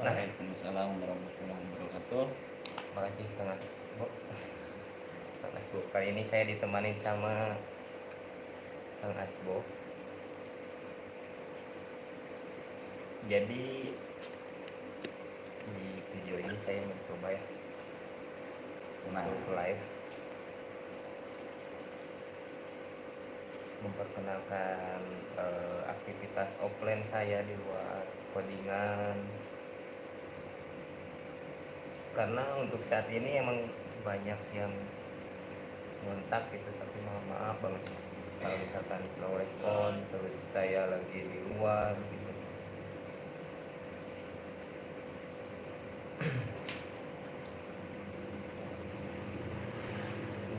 Waalaikumsalam warahmatullahi wabarakatuh. Makasih Kang Asbo. Kang Asbo. Kali ini saya ditemani sama Kang Asbo. Jadi di video ini saya mencoba ya untuk live memperkenalkan eh, aktivitas offline saya di luar codingan karena untuk saat ini emang banyak yang ngontak gitu tapi maaf maaf banget. Kalau misalkan slow respon terus saya lagi di luar gitu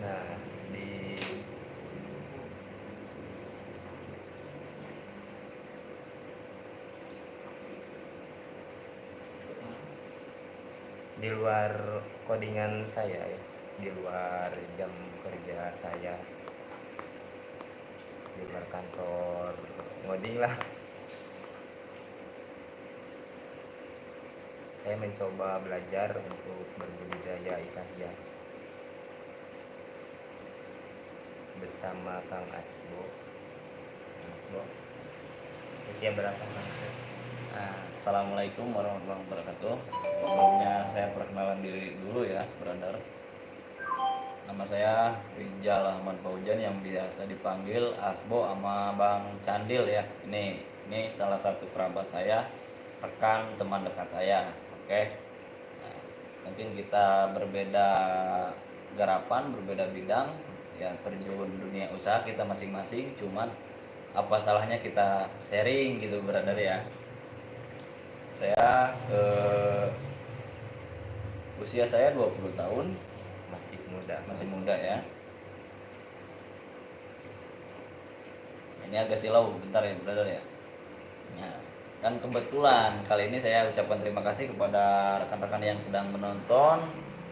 nah di di luar codingan saya ya. Di luar jam kerja saya. Di luar kantor. Ngoding lah. Saya mencoba belajar untuk berbudidaya ikan hias. Bersama Kang Asbo. Asbo. Usia berapa Kang? Assalamualaikum warahmatullahi wabarakatuh. Sebelumnya saya perkenalan diri dulu ya, brother. Nama saya Rijal Ahmad Paujan yang biasa dipanggil Asbo sama Bang Candil ya. Ini ini salah satu kerabat saya, rekan teman dekat saya. Oke. Nah, mungkin kita berbeda garapan, berbeda bidang, ya terjun dunia usaha kita masing-masing. Cuman apa salahnya kita sharing gitu, brother ya saya eh, usia saya 20 tahun. Masih muda. Masih muda ya. Ini agak silau bentar ya brother ya. Ya dan kebetulan kali ini saya ucapkan terima kasih kepada rekan-rekan yang sedang menonton.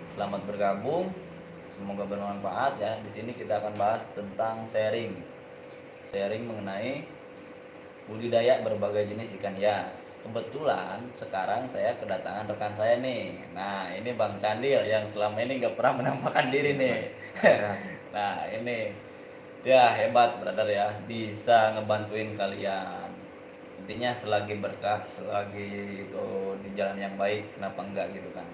Selamat bergabung. Semoga bermanfaat ya. Di sini kita akan bahas tentang sharing. Sharing mengenai budidaya berbagai jenis ikan hias. Kebetulan sekarang saya kedatangan rekan saya nih. Nah ini Bang Candil yang selama ini nggak pernah menampakkan diri nih. nah ini ya hebat brother ya bisa ngebantuin kalian. Intinya selagi berkah, selagi itu di jalan yang baik, kenapa enggak gitu kan?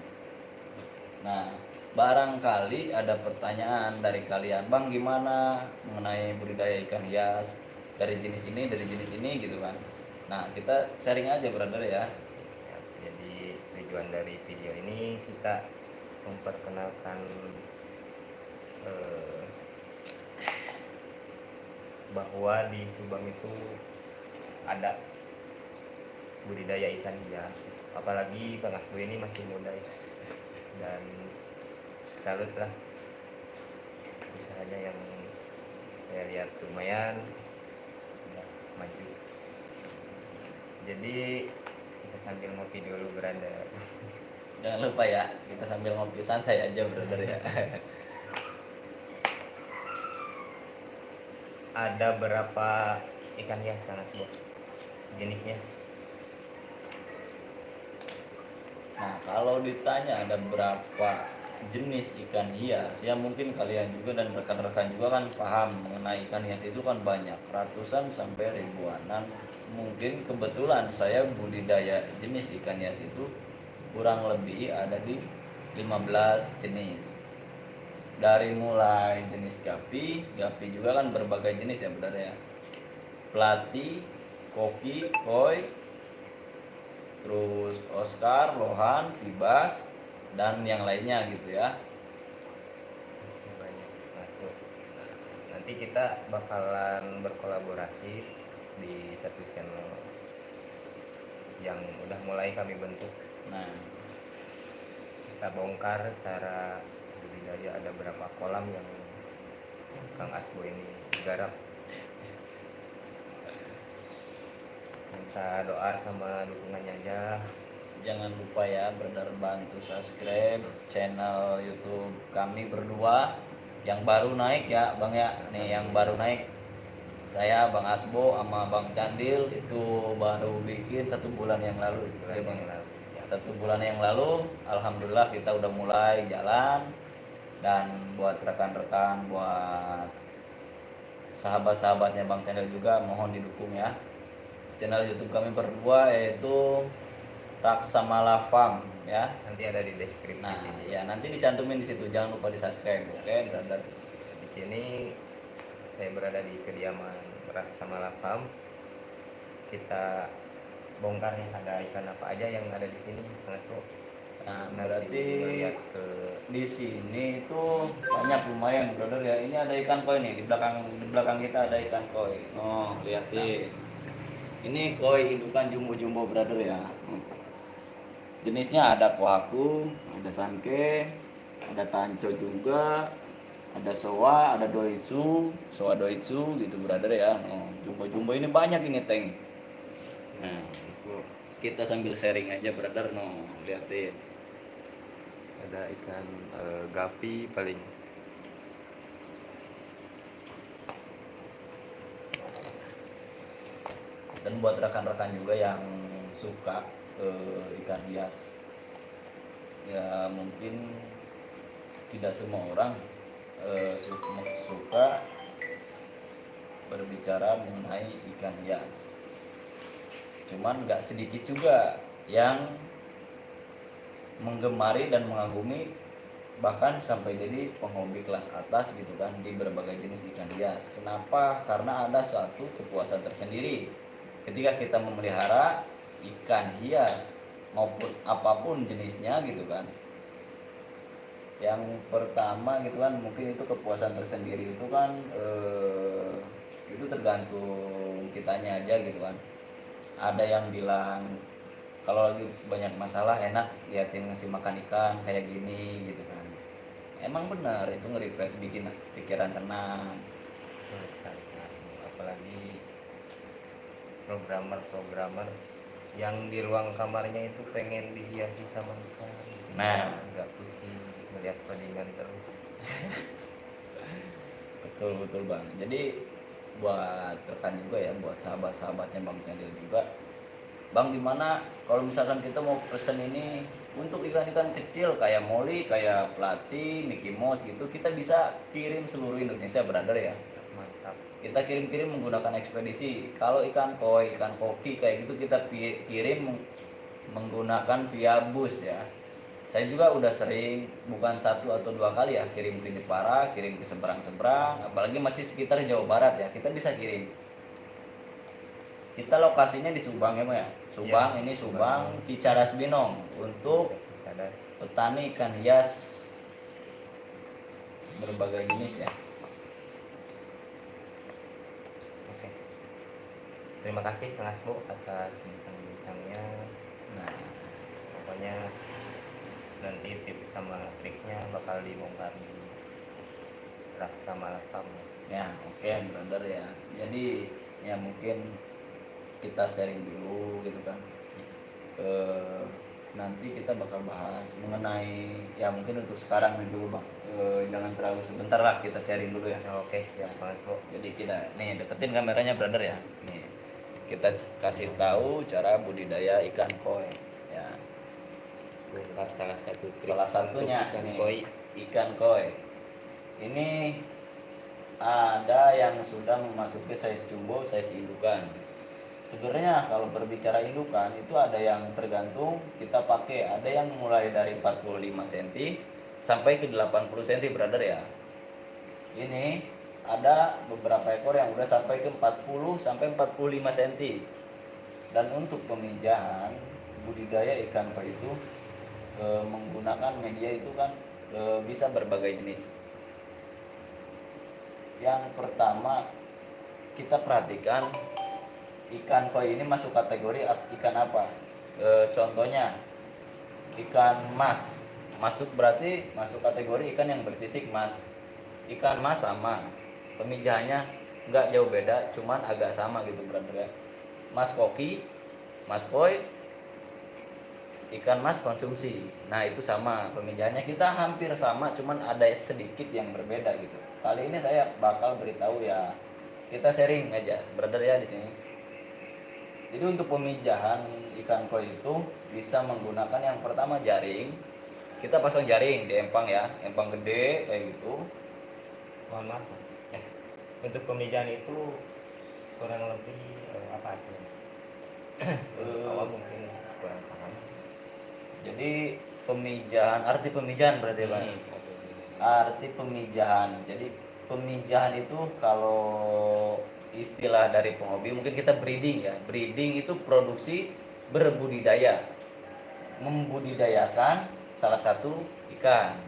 Nah, barangkali ada pertanyaan dari kalian, Bang gimana mengenai budidaya ikan hias? Dari jenis ini dari jenis ini gitu kan nah kita sharing aja brother ya. Jadi tujuan dari video ini kita memperkenalkan eh, bahwa di Subang itu ada budidaya ikan hias. Apalagi Kang Asbo ini masih muda ya. Dan salut lah usahanya yang saya lihat lumayan maju. Jadi kita sambil ngopi dulu berada jangan lupa ya kita sambil ngopi santai aja brother ya. Ada berapa ikan hias Kang Asbo jenisnya? Nah kalau ditanya ada berapa jenis ikan hias. Ya mungkin kalian juga dan rekan-rekan juga kan paham mengenai ikan hias itu kan banyak ratusan sampai ribuanan. Mungkin kebetulan saya budidaya jenis ikan hias itu kurang lebih ada di 15 jenis. Dari mulai jenis gapi gapi juga kan berbagai jenis ya benar ya. Pelati koki koi terus Oscar lohan pibas dan yang lainnya gitu ya. Banyak. Nah, nanti kita bakalan berkolaborasi di satu channel yang udah mulai kami bentuk. Nah. Kita bongkar cara budidaya. Ada berapa kolam yang Kang Asbo ini garap. Minta doa sama dukungannya aja jangan lupa ya brother bantu subscribe channel YouTube kami berdua. Yang baru naik ya bang ya. Nih yang baru naik. Saya bang Asbo sama bang Candil itu baru bikin satu bulan yang lalu. Bulan ya bang. Yang lalu. Satu bulan yang lalu alhamdulillah kita udah mulai jalan. Dan buat rekan-rekan buat sahabat-sahabatnya Bang Channel juga mohon didukung ya. Channel YouTube kami berdua yaitu Raksamala Farm ya. Nanti ada di deskripsi nah ini. ya nanti dicantumin di situ. Jangan lupa di subscribe oke? Brother di sini saya berada di kediaman Raksama Farm. Kita bongkar ya ada ikan apa aja yang ada di sini Mas nah berarti ke di sini itu banyak lumayan brother ya. Ini ada ikan koi nih di belakang di belakang kita ada ikan koi. Oh lihatin ini koi indukan jumbo-jumbo brother ya jenisnya ada kohaku ada sanke ada tanco juga ada soa ada doitsu. Soa doitsu gitu brother ya. Oh, jumbo-jumbo ini banyak ini tank nah kita sambil sharing aja brother no lihatin ada ikan eh, gapi paling. Dan buat rekan-rekan juga yang suka eh, ikan hias ya mungkin tidak semua orang su- suka berbicara mengenai ikan hias cuman nggak sedikit juga yang menggemari dan mengagumi bahkan sampai jadi penghobi kelas atas gitu kan di berbagai jenis ikan hias. Kenapa? Karena ada suatu kepuasan tersendiri ketika kita memelihara ikan hias maupun apa pun jenisnya gitu kan. Yang pertama gitu kan mungkin itu kepuasan tersendiri itu kan eh, itu tergantung kitanya aja gitu kan. Ada yang bilang kalau lagi banyak masalah enak liatin ngasih makan ikan kayak gini gitu kan emang benar itu nge-refresh bikin pikiran tenang kan, apalagi programmer-programmer yang di ruang kamarnya itu pengen dihiasi sama ikan Nah. nggak pusing melihat codingan terus. Betul betul bang. Jadi buat rekan juga ya buat sahabat-sahabatnya bang Candil juga bang gimana kalau misalkan kita mau pesen ini untuk ikan-ikan kecil kayak Molly, kayak Plati, Mickey Mouse gitu kita bisa kirim seluruh Indonesia brother ya kita kirim-kirim menggunakan ekspedisi. Kalau ikan koi ikan koki kayak gitu kita kirim meng- menggunakan via bus ya. Saya juga udah sering bukan satu atau dua kali ya kirim ke Jepara kirim ke seberang-seberang apalagi masih sekitar Jawa Barat ya kita bisa kirim. Kita lokasinya di Subang ya ya? Subang Ya, ini Subang. Subang Cicadas Binong untuk cadas petani ikan hias berbagai jenis ya oke terima kasih Kang Asbo atas bincang-bincangnya nah pokoknya nanti tips sama triknya bakal dibongkar di Raksa Malakam Ya, oke brother ya. Jadi ya mungkin kita sharing dulu gitu kan. Eh, nanti kita bakal bahas mengenai ya mungkin untuk sekarang nih dulu bang. Eh, jangan terlalu sebentar lah kita sharing dulu ya. oke siap Kang Asbo Jadi kita nih deketin kameranya brother ya. Nih kita kasih tahu cara budidaya ikan koi. Ya, bongkar salah satu salah satunya ikan nih, koi ikan koi. Ini ada yang sudah memasuki size jumbo, size indukan. Sebenarnya kalau berbicara indukan itu ada yang tergantung kita pakai. Ada yang mulai dari 45 cm sampai ke 80 cm, brother ya. Ini ada beberapa ekor yang udah sampai ke 40 sampai 45 cm. Dan untuk pemijahan budidaya ikan koi itu e, menggunakan media itu kan e, bisa berbagai jenis. Yang pertama kita perhatikan ikan koi ini masuk kategori ikan apa? E, contohnya ikan mas masuk berarti masuk kategori ikan yang bersisik mas. Ikan mas sama pemijahannya nggak jauh beda, cuman agak sama gitu brother ya. Mas koki, mas koi, ikan mas konsumsi. Nah itu sama pemijahannya kita hampir sama, cuman ada sedikit yang berbeda gitu. Kali ini saya bakal beritahu ya kita sharing aja, brother ya di sini. Jadi untuk pemijahan ikan koi itu bisa menggunakan yang pertama jaring. Kita pasang jaring di empang ya, empang gede kayak gitu. mohon maaf untuk pemijahan itu kurang lebih eh, apa aja untuk Eh. awal mungkin kurang paham Jadi pemijahan, arti pemijahan berarti. Hmm, oke. Arti pemijahan. Jadi pemijahan itu kalau istilah dari penghobi mungkin kita breeding ya. Breeding itu produksi berbudidaya. Membudidayakan salah satu ikan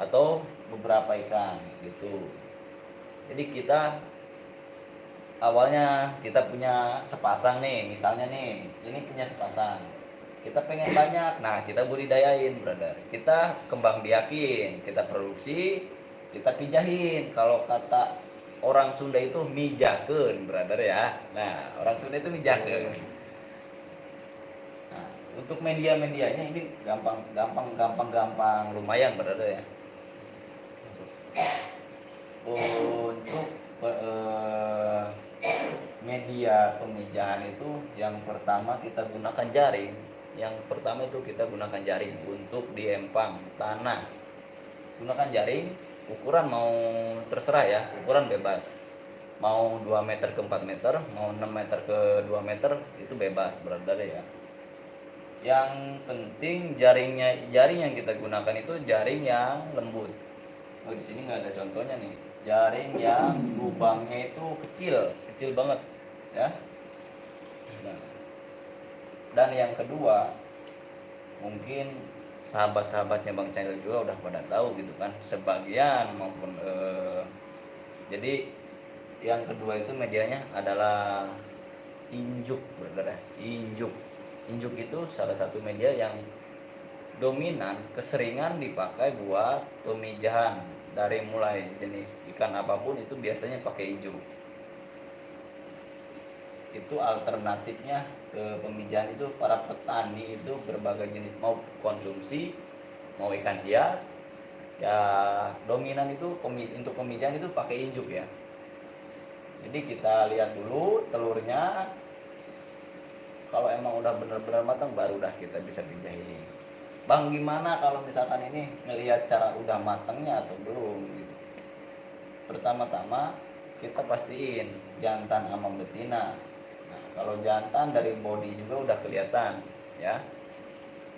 atau beberapa ikan gitu. Jadi kita awalnya kita punya sepasang nih, misalnya nih, ini punya sepasang. Kita pengen banyak, nah kita budidayain, brother. Kita kembang biakin, kita produksi, kita pijahin. Kalau kata orang Sunda itu mijakeun, brother ya. Nah, orang Sunda itu mijakeun. Nah, untuk media-medianya ini gampang gampang gampang gampang lumayan brother ya. Untuk eh, pemijahan itu yang pertama kita gunakan jaring. Yang pertama itu kita gunakan jaring untuk di empang tanah. Gunakan jaring, ukuran mau terserah ya, ukuran bebas. Mau 2 meter ke 4 meter, mau 6 meter ke 2 meter itu bebas brother ya. Yang penting jaringnya jaring yang kita gunakan itu jaring yang lembut. Oh di sini nggak ada contohnya nih. Jaring yang lubangnya itu kecil, kecil banget, ya. Dan yang kedua, mungkin sahabat-sahabatnya Bang Chandra juga udah pada tahu gitu kan, sebagian maupun eh, jadi yang kedua itu medianya adalah injuk, brother ya. Injuk. Injuk itu salah satu media yang dominan keseringan dipakai buat pemijahan dari mulai jenis ikan apa pun itu biasanya pakai injuk itu alternatifnya ke pemijahan itu para petani itu berbagai jenis. Mau konsumsi mau ikan hias ya dominan itu untuk pemijahan itu pakai injuk ya. Jadi kita lihat dulu telurnya. Kalau emang udah benar-benar matang baru dah kita bisa pijahin bang gimana kalau misalkan ini ngelihat cara udah matangnya atau belum gitu? Pertama-tama kita pastiin jantan sama betina kalau jantan dari body juga udah kelihatan ya.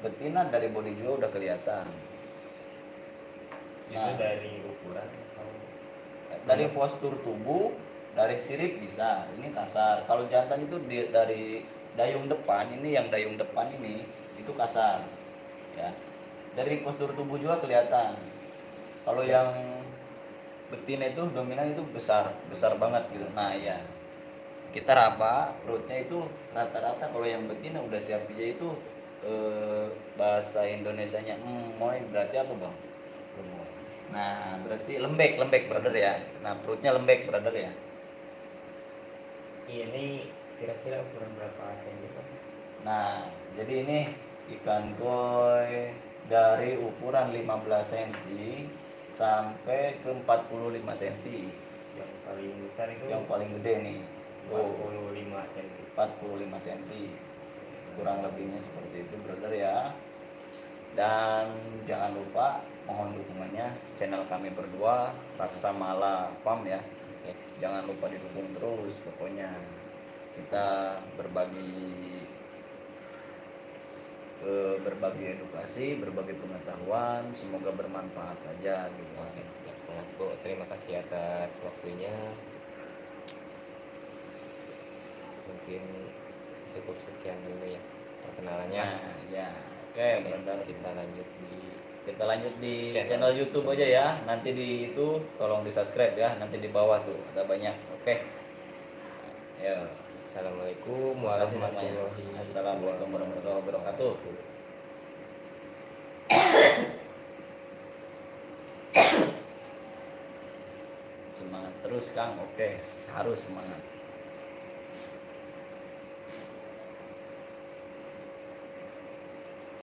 Betina dari body juga udah kelihatan. Itu Nah. dari ukuran atau? Dari postur tubuh dari sirip bisa. Ini kasar. Kalau jantan itu di- dari dayung depan ini yang dayung depan ini itu kasar ya. Dari postur tubuh juga kelihatan. Kalau yang betina itu dominan itu besar besar banget gitu. Nah ya kita raba perutnya itu rata-rata kalau yang betina udah siap pijat itu eh, bahasa Indonesianya moy berarti apa bang Nah, berarti lembek, lembek brother ya. Nah, perutnya lembek brother ya. ini kira-kira ukuran berapa cm Nah, jadi ini ikan koi dari ukuran 15 cm sampai ke 45 cm. yang paling besar itu Yang paling gede nih. Oh, 45 cm 45 cm. Kurang lebihnya seperti itu brother ya. Dan jangan lupa mohon dukungannya channel kami berdua Saksamala Farm ya. jangan lupa didukung terus pokoknya kita berbagi eh, berbagi edukasi berbagi pengetahuan semoga bermanfaat aja gitu Oke, siap Mas Bo. Terima kasih atas waktunya. Mungkin cukup sekian dulu ya perkenalannya. nah ya oke Oke, benar kita lanjut di kita lanjut di Channel. channel YouTube aja ya nanti di itu tolong di subscribe ya nanti di bawah tuh ada banyak oke ya Assalamualaikum warahmatullahi. Assalamualaikum warahmatullahi wabarakatuh. Semangat terus Kang. Oke, harus semangat.